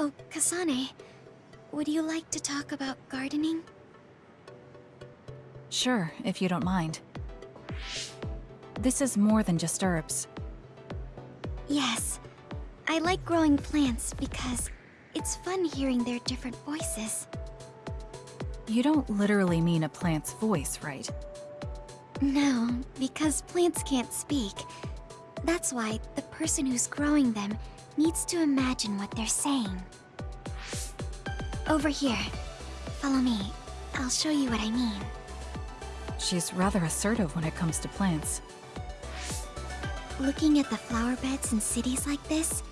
Oh, Kasane, would you like to talk about gardening? Sure, if you don't mind. This is more than just herbs. Yes. I like growing plants because it's fun hearing their different voices. You don't literally mean a plant's voice, right? No, because plants can't speak. That's why the person who's growing them needs to imagine what they're saying. Over here. Follow me. I'll show you what I mean. She's rather assertive when it comes to plants. Looking at the flower beds in cities like this,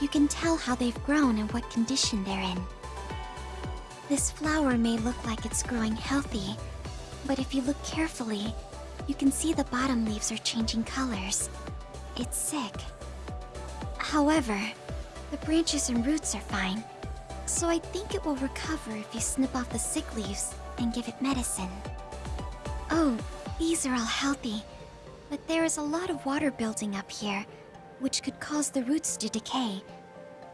you can tell how they've grown and what condition they're in. This flower may look like it's growing healthy, but if you look carefully, you can see the bottom leaves are changing colors. It's sick. However, the branches and roots are fine, so I think it will recover if you snip off the sick leaves and give it medicine. Oh, these are all healthy, but there is a lot of water building up here, which could cause the roots to decay.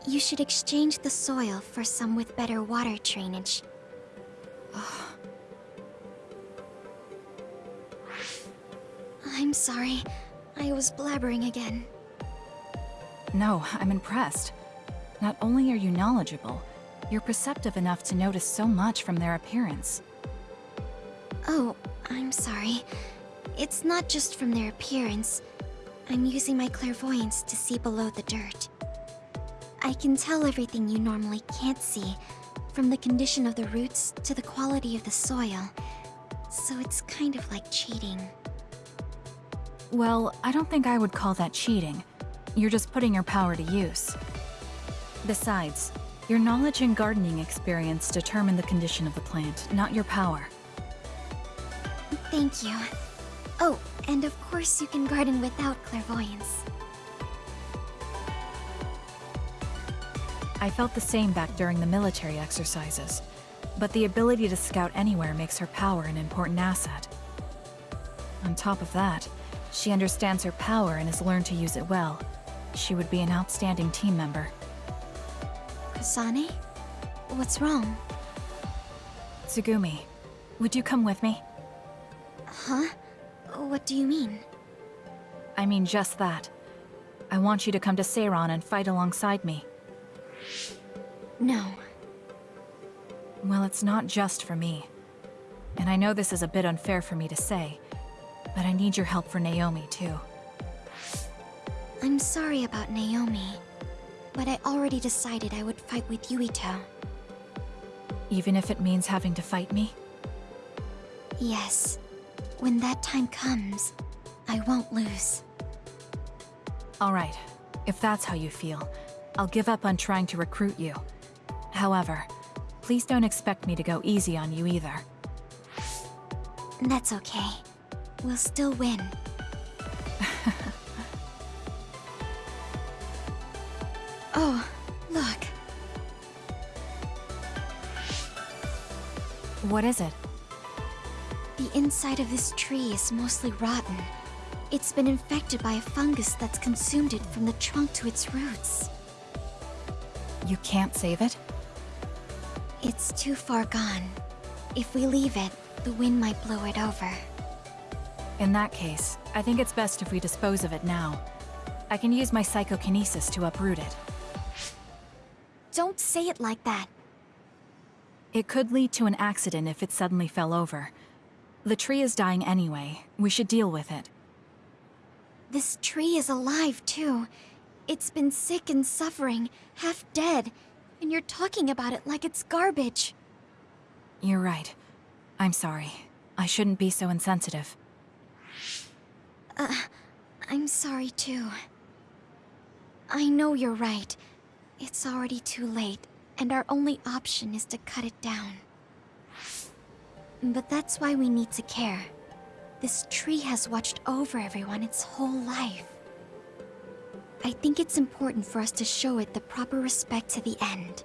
You should exchange the soil for some with better water drainage. I'm sorry. I was blabbering again. No, I'm impressed. Not only are you knowledgeable, you're perceptive enough to notice so much from their appearance. Oh, I'm sorry. It's not just from their appearance. I'm using my clairvoyance to see below the dirt. I can tell everything you normally can't see, from the condition of the roots to the quality of the soil. So it's kind of like cheating. Well, I don't think I would call that cheating. You're just putting your power to use. Besides, your knowledge and gardening experience determine the condition of the plant, not your power. Thank you. Oh, and of course you can garden without clairvoyance. I felt the same back during the military exercises, but the ability to scout anywhere makes her power an important asset. On top of that, she understands her power and has learned to use it well. She would be an outstanding team member. Kasane? What's wrong? Tsugumi, would you come with me? Huh? What do you mean? I mean just that. I want you to come to Seiran and fight alongside me. No. Well, it's not just for me. And I know this is a bit unfair for me to say, but I need your help for Naomi, too. I'm sorry about Naomi, but I already decided I would fight with Yuito. Even if it means having to fight me? Yes. When that time comes, I won't lose. Alright, if that's how you feel, I'll give up on trying to recruit you. However, please don't expect me to go easy on you either. That's okay. We'll still win. oh, look. What is it? The inside of this tree is mostly rotten. It's been infected by a fungus that's consumed it from the trunk to its roots. You can't save it? It's too far gone. If we leave it, the wind might blow it over. In that case, I think it's best if we dispose of it now. I can use my psychokinesis to uproot it. Don't say it like that. It could lead to an accident if it suddenly fell over. The tree is dying anyway. We should deal with it. This tree is alive, too. It's been sick and suffering, half dead, and you're talking about it like it's garbage. You're right. I'm sorry. I shouldn't be so insensitive. Uh, I'm sorry too. I know you're right. It's already too late, and our only option is to cut it down. But that's why we need to care. This tree has watched over everyone its whole life. I think it's important for us to show it the proper respect to the end.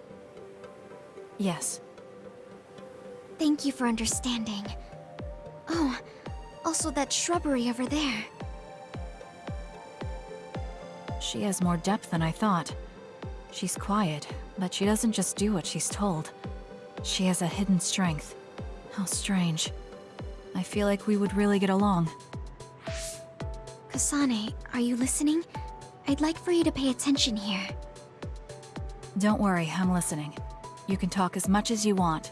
Yes. Thank you for understanding. Oh, also that shrubbery over there. She has more depth than I thought. She's quiet, but she doesn't just do what she's told. She has a hidden strength. How strange. I feel like we would really get along. Kasane, are you listening? I'd like for you to pay attention here. Don't worry, I'm listening. You can talk as much as you want.